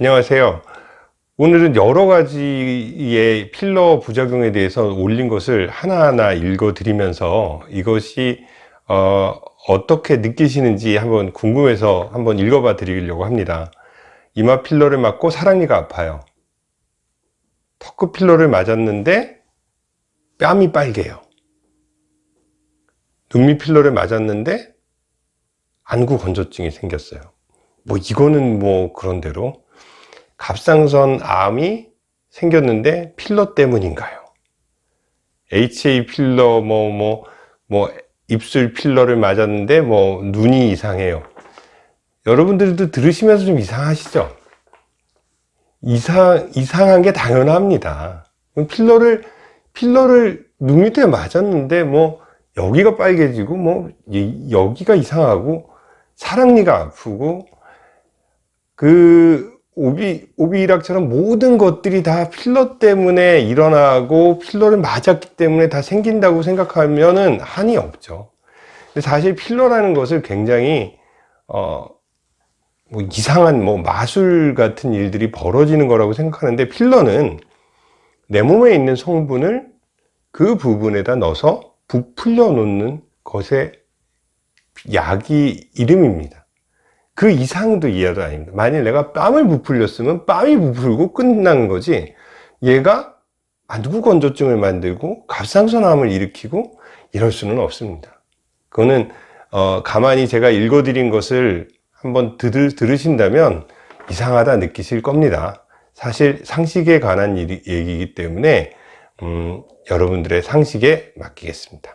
안녕하세요. 오늘은 여러 가지의 필러 부작용에 대해서 올린 것을 하나하나 읽어 드리면서 이것이 어, 어떻게 느끼시는지 한번 궁금해서 한번 읽어 봐 드리려고 합니다. 이마 필러를 맞고 사랑니가 아파요. 턱끝 필러를 맞았는데 뺨이 빨개요. 눈밑 필러를 맞았는데 안구 건조증이 생겼어요. 뭐 이거는 뭐 그런 대로 갑상선 암이 생겼는데 필러 때문인가요? HA 필러 뭐 뭐, 뭐 입술 필러를 맞았는데 뭐 눈이 이상해요. 여러분들도 들으시면서 좀 이상하시죠? 이상, 이상한 게 당연합니다. 필러를, 필러를 눈 밑에 맞았는데 뭐 여기가 빨개지고 뭐 여기가 이상하고 사랑니가 아프고 그 오비, 오비락처럼 모든 것들이 다 필러 때문에 일어나고 필러를 맞았기 때문에 다 생긴다고 생각하면은 한이 없죠. 근데 사실 필러라는 것을 굉장히 어, 뭐 이상한 뭐 마술 같은 일들이 벌어지는 거라고 생각하는데 필러는 내 몸에 있는 성분을 그 부분에다 넣어서 부풀려 놓는 것의 약이 이름입니다. 그 이상도 이해도 아닙니다. 만일 내가 뺨을 부풀렸으면 뺨이 부풀고 끝난 거지 얘가 안구 건조증을 만들고 갑상선암을 일으키고 이럴 수는 없습니다. 그거는 어, 가만히 제가 읽어드린 것을 한번 들, 들으신다면 이상하다 느끼실 겁니다. 사실 상식에 관한 일 얘기이기 때문에 음, 여러분들의 상식에 맡기겠습니다.